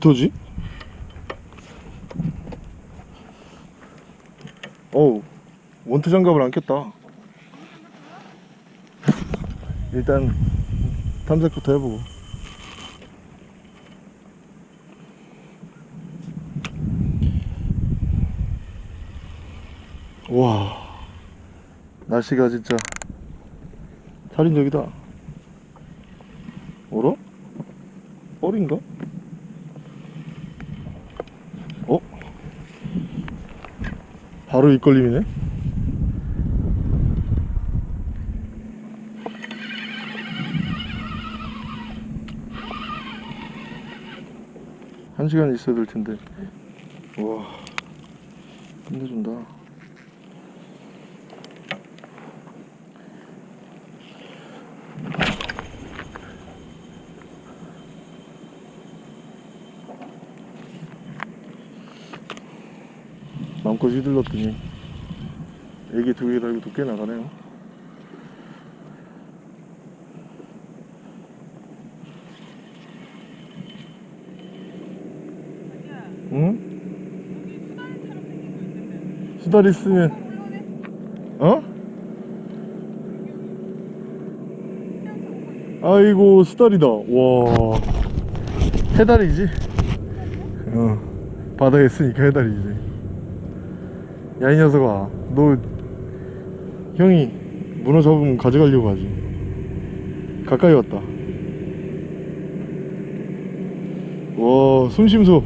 터지? 어우 원투 장갑을 안 꼈다. 일단 탐색부터 해보고. 와 날씨가 진짜 살인적이다 어라? 뻘인가? 어? 바로 입걸림이네? 한 시간 있어야 될 텐데 와 끝내준다 마음껏 휘둘렀더니 애기 두 개 달고 두께 나가네요. 응? 수다리 쓰면 어? 아이고 수다리다. 와. 해다리지? 어. 바다에 있으니까 해다리지 야 이 녀석아 너 형이 문어 잡으면 가져가려고 하지. 가까이 왔다. 와 숨심소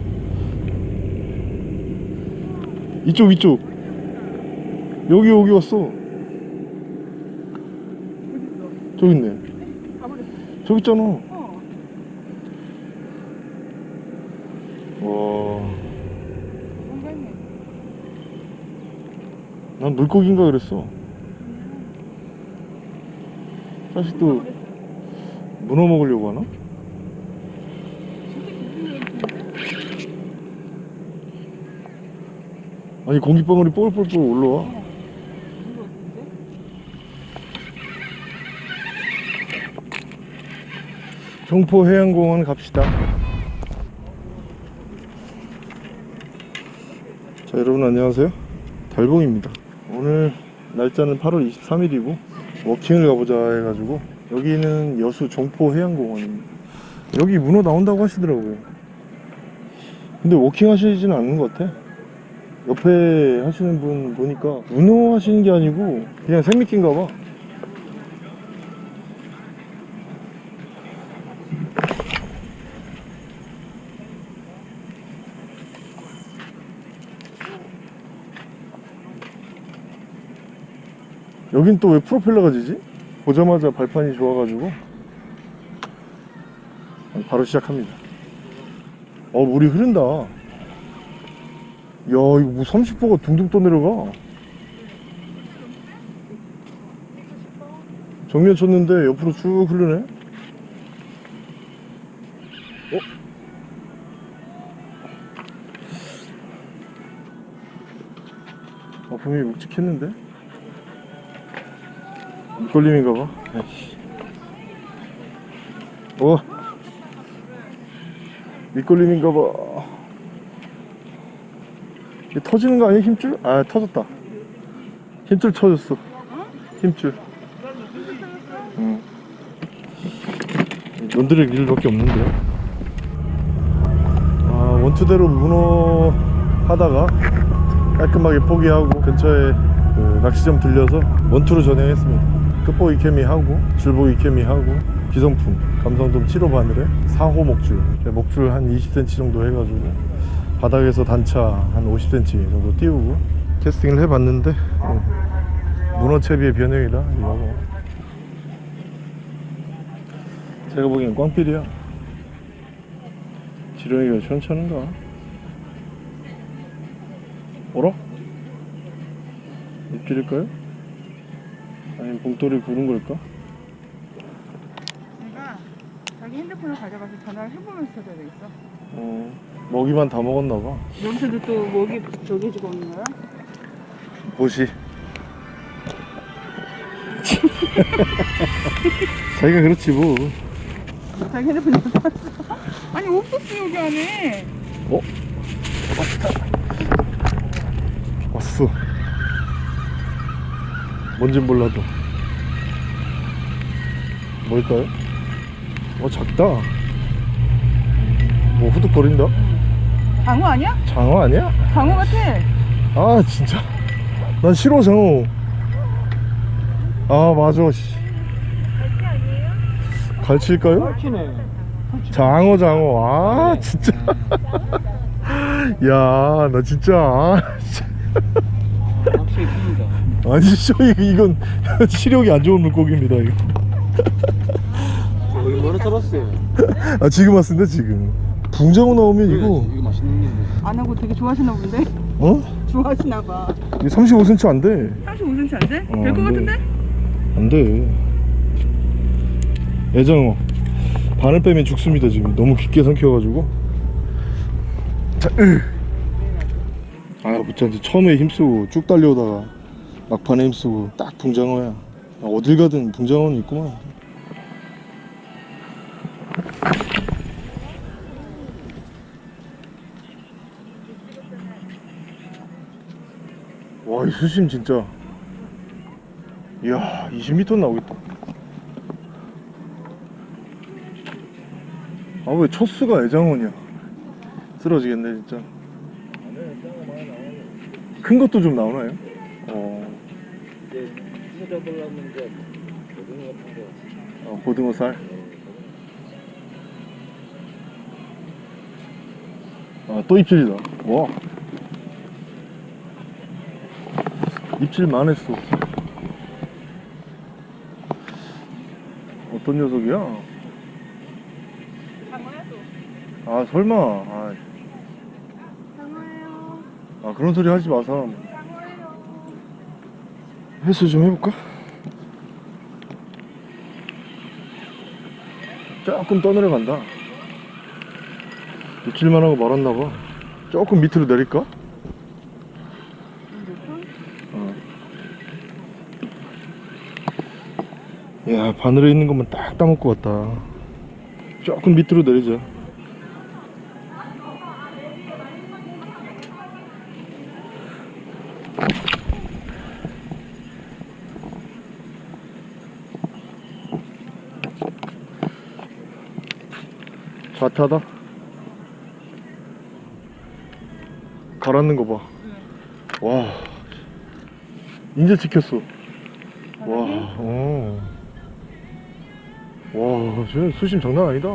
이쪽 이쪽. 여기 여기 왔어. 저기 있네. 저기 있잖아 와 난 물고기인가 그랬어. 사실 또 문어 먹으려고 하나? 아니 공기방울이 뽀글뽀글 올라와. 종포해양공원 갑시다. 자 여러분 안녕하세요. 달봉입니다. 오늘 날짜는 8월 23일이고 walking을 가보자 해가지고 여기는 여수 종포 해양공원입니다. 여기 문어 나온다고 하시더라고요. 근데 walking 하시지는 않는 것 같아. 옆에 하시는 분 보니까 문어 하시는 게 아니고 그냥 생미끼인가 봐. 여긴 또 왜 프로펠러가 지지? 보자마자 발판이 좋아가지고. 바로 시작합니다. 어 물이 흐른다. 야 이거 뭐 30호가 둥둥 떠내려가. 정면 쳤는데 옆으로 쭉 흐르네. 어? 아 분명히 묵직했는데 밑걸림인가봐. 어 밑걸림인가 봐. 이게 터지는 거 아니야 힘줄? 아 터졌다. 힘줄 터졌어. 힘줄. 응. 논드릴 일밖에 없는데 아 원투대로 문어 하다가 깔끔하게 포기하고 근처에 그 낚시점 들려서 원투로 전향했습니다 끝보기 케미 하고 줄보기 케미 하고 기성품 감성돔 7호 바늘에 4호 목줄 목줄 한 20cm 정도 해가지고 바닥에서 단차 한 50cm 정도 띄우고 캐스팅을 해봤는데 음, 문어채비의 변형이다 이거 제가 보기엔 꽝필이야 지렁이가 시원찮은가 어라? 입질일까요? 아니면 봉돌이 부른 걸까? 내가 자기 핸드폰을 가져가서 전화를 해보면서 쳐줘야 되겠어. 어, 먹이만 다 먹었나봐 여기서도 또 목이 저기 해주고 오는 거야? 보시 자기가 그렇지 뭐 자기 핸드폰 여기 놨어. 아니 없었어 여기 안에. 어? 왔어 뭔진 몰라도 뭘까요? 어 작다 뭐 후둑거린다? 장어 아니야? 장어 아니야? 장어 같아. 아 진짜 난 싫어 장어 아 맞아 씨. 갈치일까요? 장어 장어 아 진짜 야 나 진짜 아. 아니 이거- 이건 시력이 안 좋은 물고기입니다 이거 얼마나 잡았어요? 아 지금 왔습니다 지금 붕장어 나오면 이거 이거 맛있는 건데. 안 하고 되게 좋아하시나 본데? 어? 좋아하시나 봐. 이거 35cm 안돼 35cm 안 돼? 어, 될 것. 같은데? 안돼 애장어 바늘 빼면 죽습니다 지금 너무 깊게 삼켜가지고 자, 으. 아 무찬지 처음에 힘쓰고 쭉 달려오다가 막판에 힘쓰고 딱 붕장어야. 아, 어딜 가든 붕장어는 있구만. 와 이 수심 진짜. 이야 20m 나오겠다. 아 왜 첫 수가 애장어냐 쓰러지겠네 진짜. 큰 것도 좀 나오나요? 어, 이제 찾아보려면 이제 고등어 같은 거. 어 고등어 살 아, 또 입질이다. 와. 입질만 했어. 어떤 녀석이야? 장어야 또. 아, 설마. 아, 장어예요. 아, 그런 소리 하지 마, 사람. 회수 좀 해볼까? 조금 떠내려 간다. 입질만 하고 말았나봐. 조금 밑으로 내릴까? 어. 야 바늘에 있는 것만 딱 따먹고 왔다 조금 밑으로 내리자 좌타다 가라앉는 거 봐 와 이제 찍혔어 와, 어. 와, 저 수심 장난 아니다.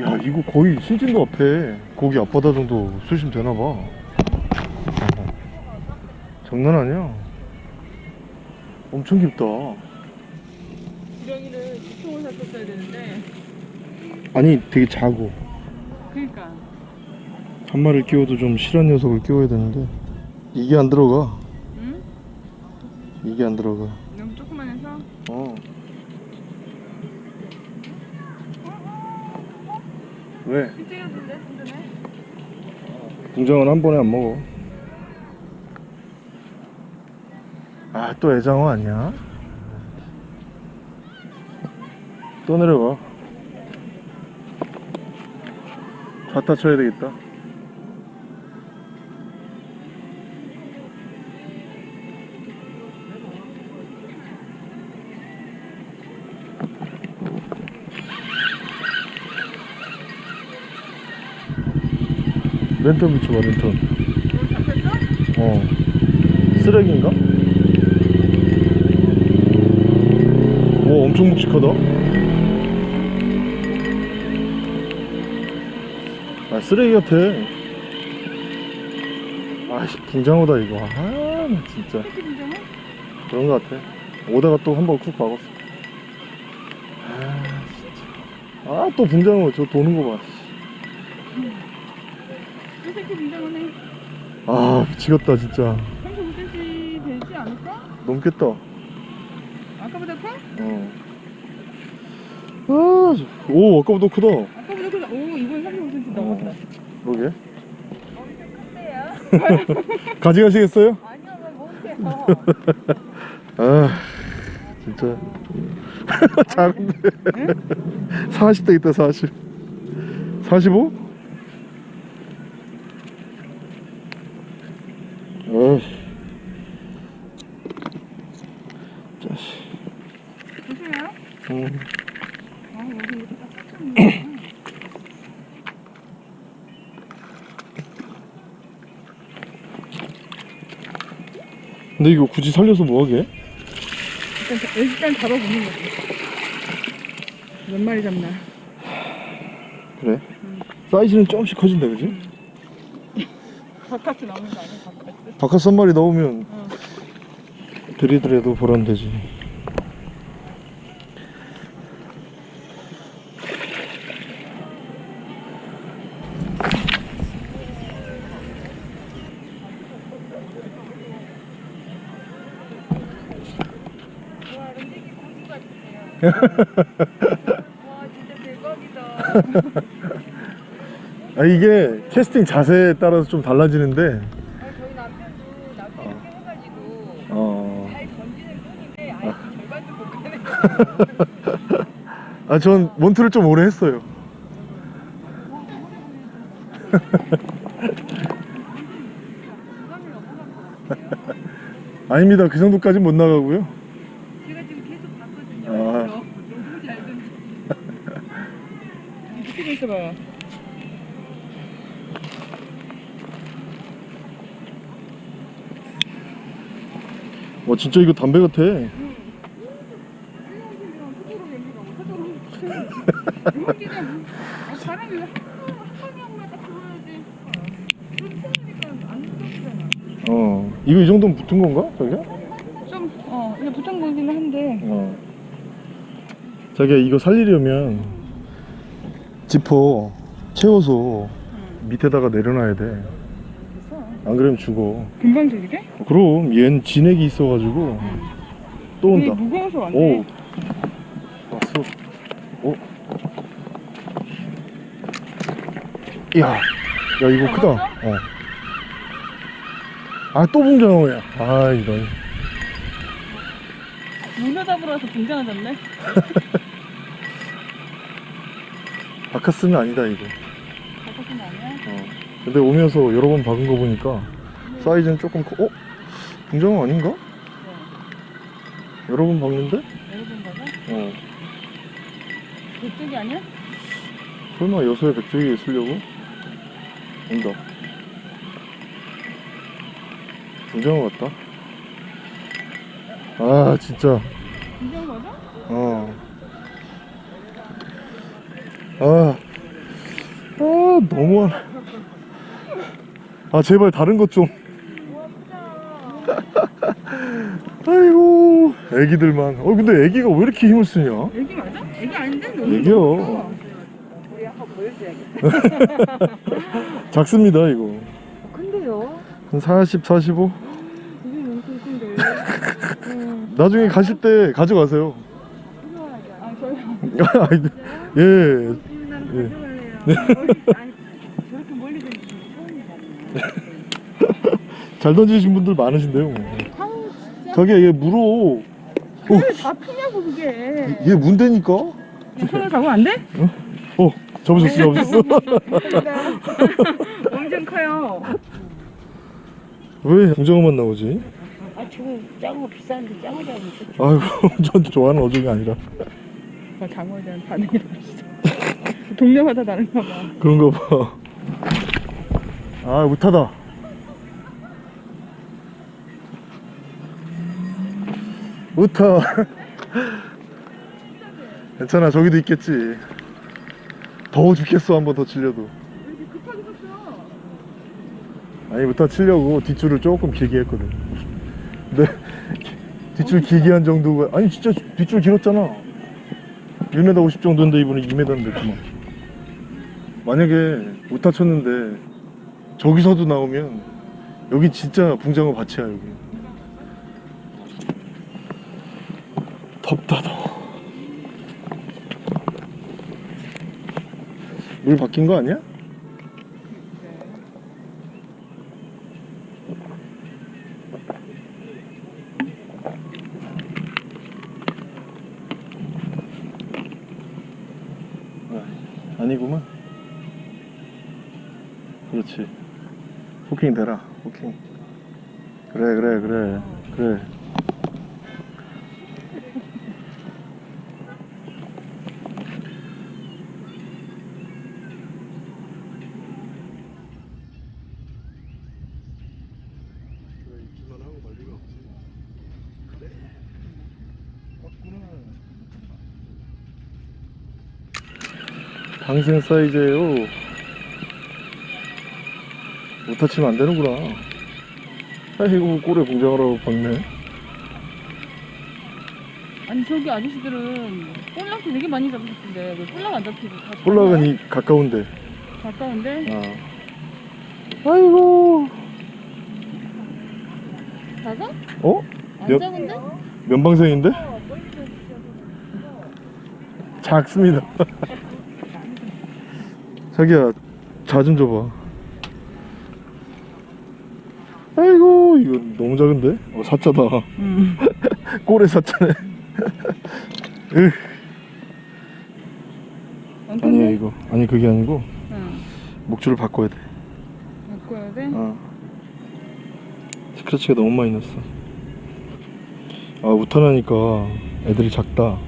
야, 이거 거의 신진도 앞에 거기 앞바다 정도 수심 되나봐. 어. 장난 아니야. 엄청 깊다. 샀었어야 되는데. 아니, 되게 작고. 그니까. 한 마리를 끼워도 좀 실한 녀석을 끼워야 되는데. 이게 안 들어가. 응? 이게 안 들어가. 너무 조그만 해서. 어. 왜? 일찍이었는데. 붕장은 한 번에 안 먹어. 아, 또 애장어 아니야? 또 내려가. 좌타 쳐야 되겠다. 랜턴 붙여봐, 랜턴. 어. 쓰레기인가? 오, 엄청 묵직하다. 쓰레기 같아. 아씨, 붕장어다, 이거. 아, 나 진짜. 그런 것 같아. 오다가 또 한 번 쿡 박았어. 아, 진짜. 아, 또 붕장어, 저 도는 거 봐. 이 새끼 분장하네. 아, 미치겠다, 진짜. 35cm 되지 않을까? 넘겠다. 아까보다 커? 어. 아, 저- 오, 아까보다 크다. 아까보다 크다. 오, 35cm 넘었다. 그러게. 가져가시겠어요? 아니요, 왜 못해요. 아, 진짜 작은데 40대 있다 40 45? 어이 자식 조심해요. 음. 아, 여기 이렇게 딱 꽂혔네. 근데 이거 굳이 살려서 뭐하게? 일단, 자- 일단 잡아보는 거지. 몇 마리 잡나. 그래 음. 사이즈는 조금씩 커진다 그지? 바카스 나오는 거 아니야, 바카스? 바깥 한 마리 넣으면 어. 들이더라도 보란 되지 와, 진짜 대박이다. 아 이게 캐스팅 자세에 따라서 좀 달라지는데. 저희 남편도 해가지고 어... 잘 던지는 편인데 아예 절반도 못 가네. 아전 몬트를 좀 오래 했어요. 아닙니다. 그 정도까진 못 나가고요 제가 지금 계속 봤거든요. 아. 너무 잘 던지. 이렇게 있어봐요. 와 진짜 이거 담배 같아. 어 이거 이 정도면 붙은 건가 자기야? 좀, 어, 이게 붙은 거긴 한데. 어 자기야 이거 살리려면 지퍼 채워서 밑에다가 내려놔야 돼 안 그러면 죽어 금방 들리게? 그럼 얜 진액이 있어가지고 또 이게 온다 무거워서 안오 돼. 왔어 오 이야 야 이거 크다 어. 아또 붕장어야 아 이런 문어 잡으러 와서 등장하졌네. 바카스는 아니다 이거? 어. 근데 오면서 여러 번 박은 거 보니까 사이즈는 조금 커 어? 붕장어 아닌가? 네. 여러 번 박는데? 여러분 봐봐. 어 그쪽이 아니야? 설마 여수에 백조기에 쓰려고? 온다 붕장어 같다 아 진짜 등장 맞아? 어. 아, 아 너무하네. 아 제발 다른 것 좀. 우와, 크다. 아이고, 애기들만. 어 근데 애기가 왜 이렇게 힘을 쓰냐? 애기 맞아? 애기 아닌데? 커. 우리 한번 보여줘야겠다. 작습니다 이거. 어, 큰데요? 한 40, 45. 이게 엄청 큰데. 음, 나중에 가실 때 가져가세요. 아, 저요? 예. 음, 예. 가져갈래요. 아니, 저렇게 멀리 던지는 게 처음이잖아요. 잘 던지신 분들 많으신데요. 아우, 진짜. 저기 얘 물어. 왜다 피냐고, 그게. 얘 문대니까. 손을 잡으면 안 돼? 어, 접으셨어, 접으셨어. 엄청 커요. 왜 붕장어만 나오지? 아 지금 짱어 비싼데 짱어 잡으면 좋지. 아이고, 전 좋아하는 어종이 아니라. 나 장어에 대한 반응이 다르시죠. 동네마다 다른가 봐. 그런가 봐. 아, 못하다. 못하. 괜찮아, 저기도 있겠지. 더워 죽겠어, 한 번더 섰어? 아니, 못하 치려고 뒷줄을 조금 길게 했거든. 근데 뒷줄 길게 한 정도가, 아니, 진짜 뒷줄 길었잖아. 1m 50 정도인데 이번에 2m인데, 그만. 만약에 못하 쳤는데, 저기서도 나오면, 여기 진짜 붕장어 밭이야, 여기. 덥다 더워 물 바뀐 거 아니야? 아, 아니구만. 그렇지. 호킹 되라 호킹. 그래 그래 그래. 그래. 방생 사이즈에요 못 다치면 안 되는구나 아이고 꼴에 공장하라고 박네 아니 저기 아저씨들은 볼락도 되게 많이 잡으셨던데 왜 볼락 안 잡히고 다 꼴락은 이 가까운데 가까운데 아. 아이고 작아? 어? 안 몇- 작은데? 면방생인데? 작습니다 자기야 자 좀 줘봐. 아이고 이거 너무 작은데? 어 사자다. 응 꼴에 사자네. 으, 아니야 이거. 아니 그게 아니고 응. 목줄을 바꿔야 돼. 바꿔야 돼? 어. 스크래치가 너무 많이 났어. 아 우탄하니까 애들이 작다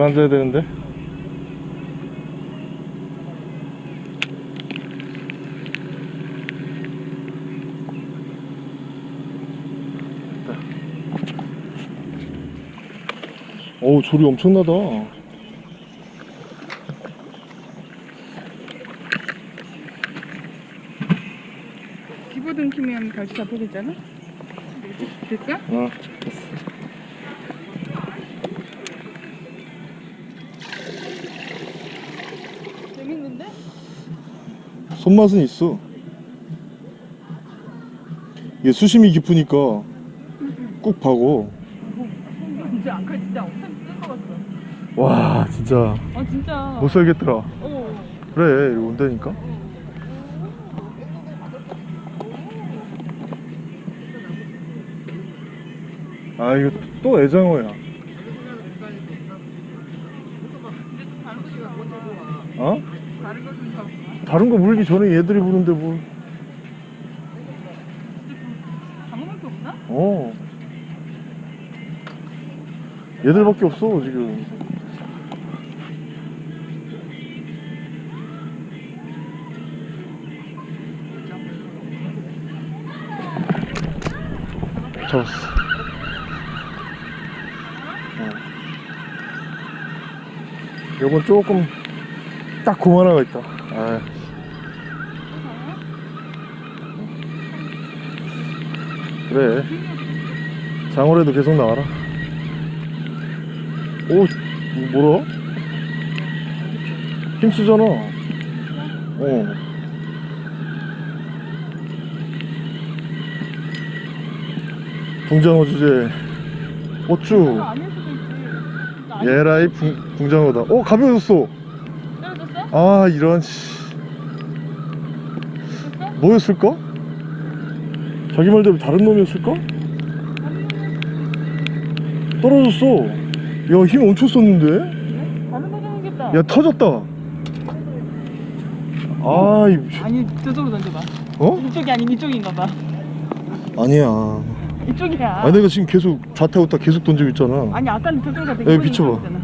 음. 가라앉아야 되는데 어우 조리 엄청나다 기보등 키면 갈치 잡혀겠잖아? 될까? 어 재밌는데? 손맛은 있어. 이게 수심이 깊으니까 꾹 파고 진짜 안칼 진짜 엄청 센거 같아. 와 진짜. 아 진짜. 못 살겠더라. 어. 그래 이거 온다니까? 아 이거 또 애장어야 어? 다른 거좀 잡아 다른 거 물기 전에 얘들이 부는데 뭘 방어밖에 없나? 어. 얘들밖에 없어 지금 잡았어 어. 요건 조금 딱 고만 하나 있다 아. 그래 장어래도 계속 나와라 오 뭐라? 힘쓰잖아 어 붕장어 주제 어쭈 예라이 붕, 붕장어다 어 가벼워졌어 떨어졌어? 아 이런 씨? 뭐였을까? 자기 말대로 다른 놈이었을까? 떨어졌어. 야힘 엄청 썼는데? 다른 잡겠다 야 터졌다. 아 이 아니 저쪽으로 던져봐. 어? 이쪽이 아닌 이쪽인가 봐. 아니야. 이쪽이야. 아 내가 지금 계속 좌타 우타 계속 던지고 있잖아. 아니 아까는 저쪽으로 비춰봐. 있었잖아.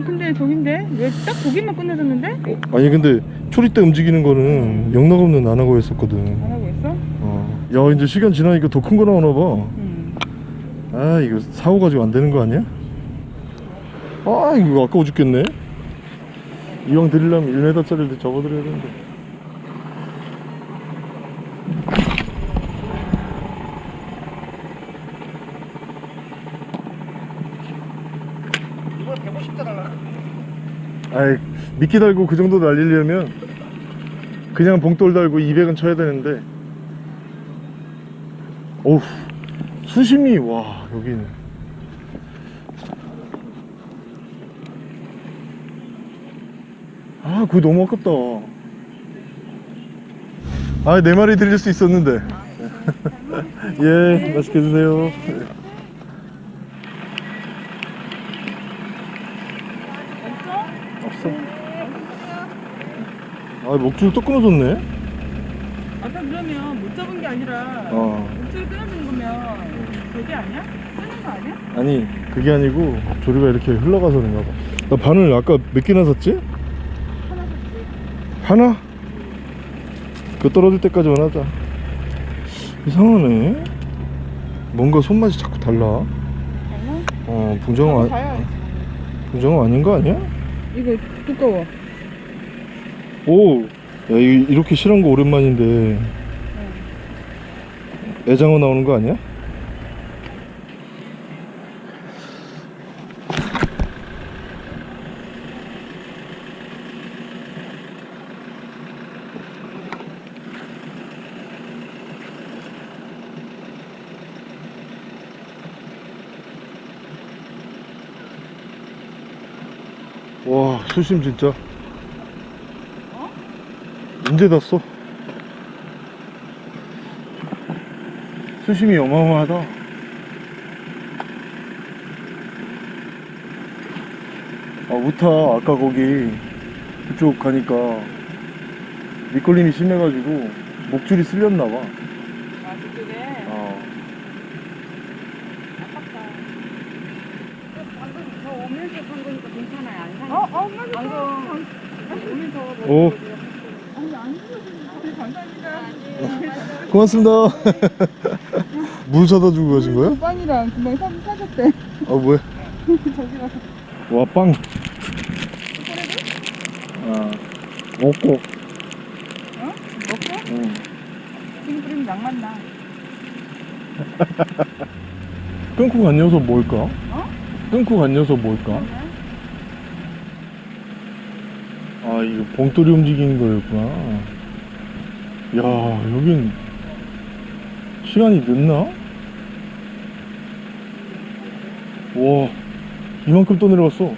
어 근데 저긴데 왜딱 보기만 끝내줬는데? 아니 근데 초리 때 움직이는 거는 영락없는 안 하고 했었거든 안 하고 있어? 어. 야 이제 시간 지나니까 더 큰 거 나오나 응. 봐아 이거 사고 가지고 안 되는 거 아니야? 아 이거 아까워 죽겠네 이왕 드리려면 1m짜리를 접어드려야 되는데 이번 150대 달라. 아이 미끼 달고 그 정도 날리려면 그냥 봉돌 달고 200은 쳐야 되는데 어우 수심이 와 여기는 아 그거 너무 아깝다 아, 네 마리 들릴 수 있었는데. 예, 맛있게 드세요. 아, 목줄 또 끊어졌네. 아까 그러면 못 잡은 게 아니라 어. 목줄 끊어진 거면 그게 아니야? 끊은 거 아니야? 아니, 그게 아니고 조류가 이렇게 흘러가서 그런가 봐. 나 바늘 아까 몇 개나 샀지? 하나 샀지. 하나? 그 떨어질 때까지만 하자. 이상하네. 뭔가 손맛이 자꾸 달라. 어, 붕장어, 아, 가야 붕장어 아닌 거 아니야? 이거 두꺼워. 오! 야, 이- 이렇게 실한 거 오랜만인데. 애장어 나오는 거 아니야? 와, 수심 진짜. 언제 닿았어? 수심이 어마어마하다. 아, 우타, 아까 거기, 그쪽 가니까, 미끌림이 심해가지고, 목줄이 쓸렸나봐. 아 그쪽에 어. 아깝다. 방금 저 오면서 산 거니까 괜찮아요. 안 산. 어? 어? 방금 오면서 오, 고맙습니다. 물 사다 주고 가신 거야? 빵이랑 금방 사, 사줬대. 아, 뭐야? 저기가 와, 빵. 아, 먹고. 어? 먹고? 응. 지금 뿌리면 낭만 나. 끊고 간 녀석 뭘까? 어? 끊고 간 녀석 뭘까? 그러면? 아 이거 봉돌이 움직이는 거였구나 야 여긴 시간이 늦나? 와 이만큼 또 내려갔어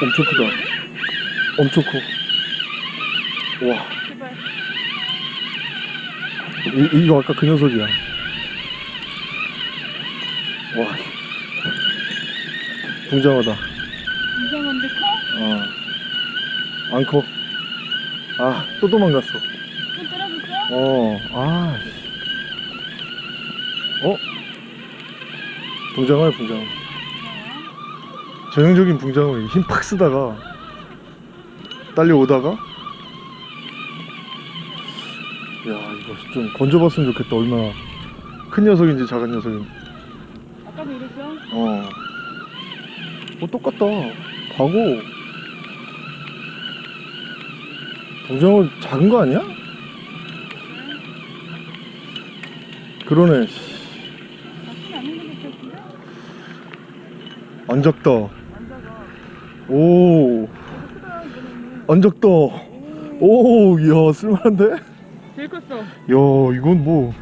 엄청 크다 엄청 커와 제발. 이, 이거 아까 그 녀석이야. 와. 붕장어다. 이상한데 커? 어. 안 커. 아, 또 도망갔어. 또 떨어졌어? 어, 아. 씨. 어? 붕장어야, 붕장어. 전형적인 붕장어. 힘팍 쓰다가, 딸려오다가, 야, 이거 좀 건져봤으면 좋겠다. 얼마나 큰 녀석인지 작은 녀석인지. 아까도 이랬어? 어. 어, 똑같다. 과거. 붕장어 작은 거 아니야? 그러네. 씨. 나쁘지 않은 것 같은데? 안 작다. 안 작아. 오. 이거 크다 이거는. 안 작다. 오, 이야, 쓸만한데? 제일 컸어. 야, 이건 뭐,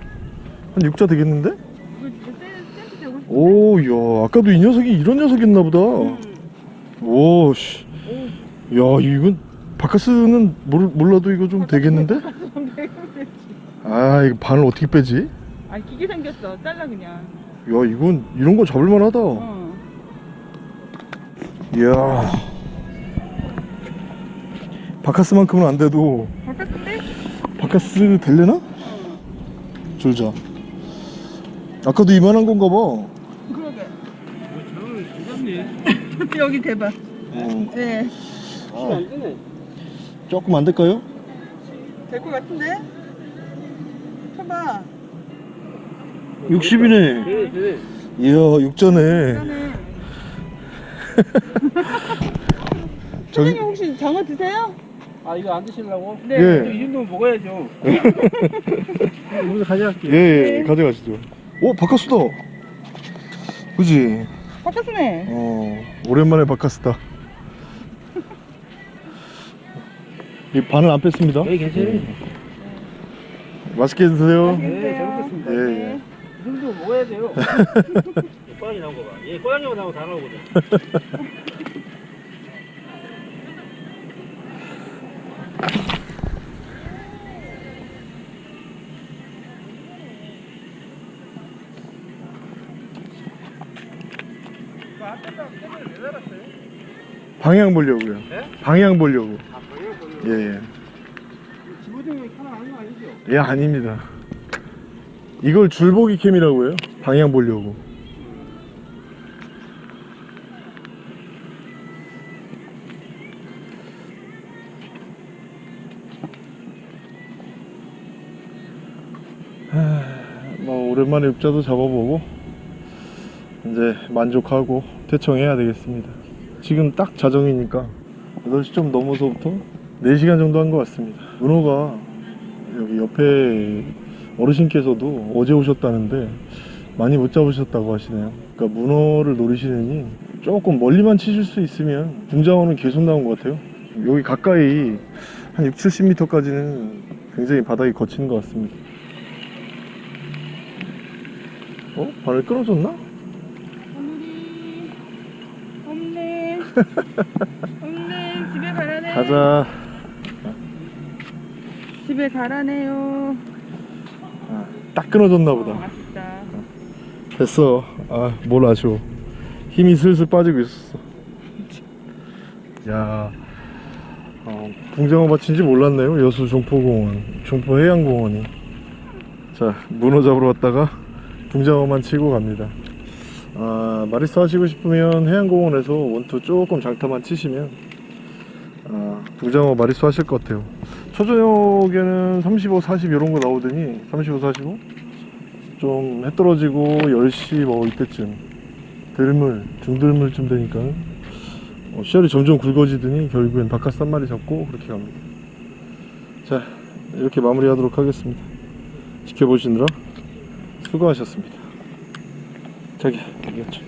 한 6자 되겠는데? 이거 진짜 센- 센스 되고 싶은데? 오, 야, 아까도 이 녀석이 이런 녀석이었나 보다. 응. 오, 씨. 오. 야, 이건, 바카스는 몰, 몰라도 이거 좀 되겠는데? 아, 이거 바늘 어떻게 빼지? 아 기계 생겼어. 잘라 그냥. 야, 이건, 이런 거 잡을만 하다. 어. 이야. 바카스만큼은 안 돼도, 바깥인데? 바카스 될래나? 어. 줄자. 아까도 이만한 건가 봐. 그러게. 여기 대박. 어, 네. 안 되네. 조금 안 될까요? 될 것 같은데? 쳐봐. 60이네. 되네, 되네. 이야, 육자네. 그러네. 저기, 사장님 혹시 장어 드세요? 아, 이거 안 드시려고? 네. 예. 이 정도면 먹어야죠. 오늘 가져갈게요. 예, 예, 가져가시죠. 오, 바카스다. 그지? 바깥이네. 어 오랜만에 바카스다 이 반을 안 뺐습니다 여기 괜찮아요. 예. 맛있게 드세요 네, 잘 먹겠습니다. 예, 예. 이 정도 먹어야 돼요. 꼬랑이 나온 거 봐. 얘 꼬랑이만 나오고 다 나오거든. 방향 보려고요 네? 방향 보려고 아, 그래요? 그래요? 예예 지부정이 하나 아닌 거 아니죠? 예, 아닙니다 이걸 줄보기 캠이라고 해요 방향 보려고 뭐 오랜만에 읍자도 잡아보고 이제 만족하고 퇴청해야 되겠습니다. 지금 딱 자정이니까 8시 좀 넘어서부터 4시간 정도 한 것 같습니다. 문어가 여기 옆에 어르신께서도 어제 오셨다는데 많이 못 잡으셨다고 하시네요. 그러니까 문어를 노리시느니 조금 멀리만 치실 수 있으면 붕장어는 계속 나온 것 같아요. 여기 가까이 한 6, 70m까지는 굉장히 바닥이 거치는 것 같습니다 어? 바늘 끊어졌나? 오늘이 없네. 없네. 집에 가라네. 가자 집에 가라네요. 아, 딱 끊어졌나 어, 보다 아쉽다. 됐어. 아, 뭘 아쉬워. 힘이 슬슬 빠지고 있었어. 야, 어, 붕장어 밭인지 몰랐네요. 여수 종포공원, 종포해양공원이. 자, 문어 잡으러 왔다가 붕장어만 치고 갑니다. 아, 마리스 하시고 싶으면 해양공원에서 원투 조금 장타만 치시면 아, 붕장어 마리스 하실 것 같아요. 초저녁에는 35, 40 이런 거 나오더니 35, 45? 좀 해 떨어지고 10시 뭐 이때쯤 들물 중들물쯤 되니까 어, 시야이 점점 굵어지더니 결국엔 바카스 한 마리 잡고 그렇게 갑니다 자 이렇게 마무리 하도록 하겠습니다 지켜보시느라 수고하셨습니다. 자기 여기였죠